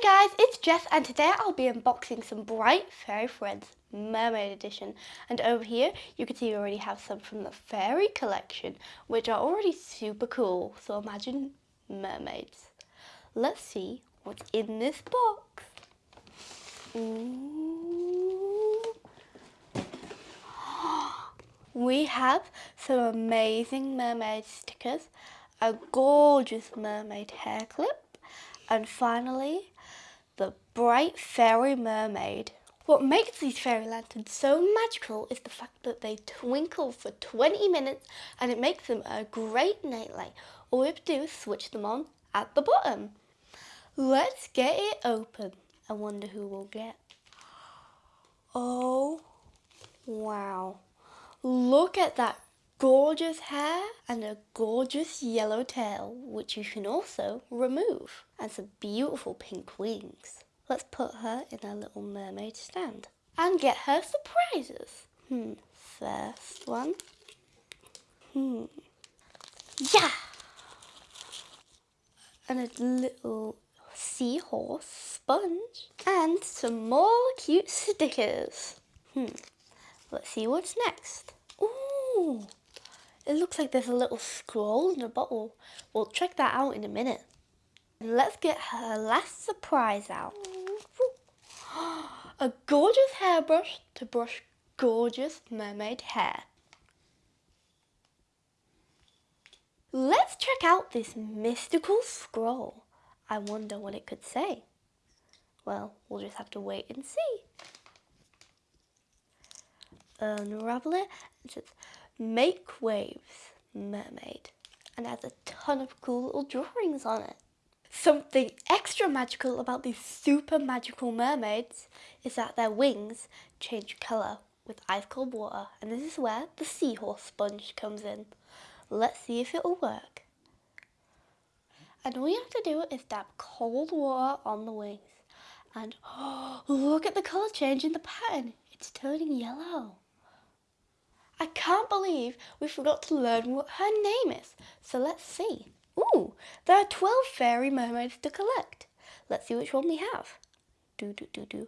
Hey guys, it's Jess and today I'll be unboxing some Bright Fairy Friends Mermaid Edition. And over here you can see we already have some from the Fairy collection which are already super cool. So imagine mermaids. Let's see what's in this box. Ooh. We have some amazing mermaid stickers, a gorgeous mermaid hair clip, and finally, the bright fairy mermaid. What makes these fairy lanterns so magical is the fact that they twinkle for 20 minutes and it makes them a great nightlight. All we have to do is switch them on at the bottom. Let's get it open. I wonder who we'll get. Oh, wow. Look at that gorgeous hair and a gorgeous yellow tail, which you can also remove, and some beautiful pink wings. Let's put her in a little mermaid stand and get her surprises. Hmm, first one. Hmm. Yeah! And a little seahorse sponge and some more cute stickers. Hmm. Let's see what's next. Ooh, it looks like there's a little scroll in a bottle. We'll check that out in a minute. Let's get her last surprise out. A gorgeous hairbrush to brush gorgeous mermaid hair. Let's check out this mystical scroll. I wonder what it could say. Well, we'll just have to wait and see. Unravel it. It says, Make Waves Mermaid and has a ton of cool little drawings on it. Something extra magical about these super magical mermaids is that their wings change colour with ice cold water and this is where the seahorse sponge comes in. Let's see if it'll work. And all you have to do is dab cold water on the wings and oh, look at the colour change in the pattern. It's turning yellow. I can't believe we forgot to learn what her name is. So let's see. Ooh, there are 12 fairy mermaids to collect. Let's see which one we have. Do, do, do, do.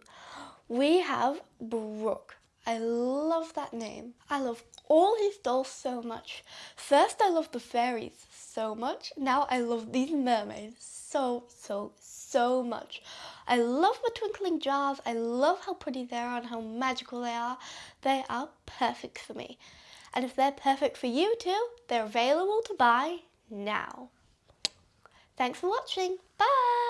We have Brook. I love that name. I love all his dolls so much. First I love the fairies so much. Now I love these mermaids so, so, so much. I love the twinkling jars. I love how pretty they are and how magical they are. They are perfect for me. And if they're perfect for you too, they're available to buy now. Thanks for watching. Bye!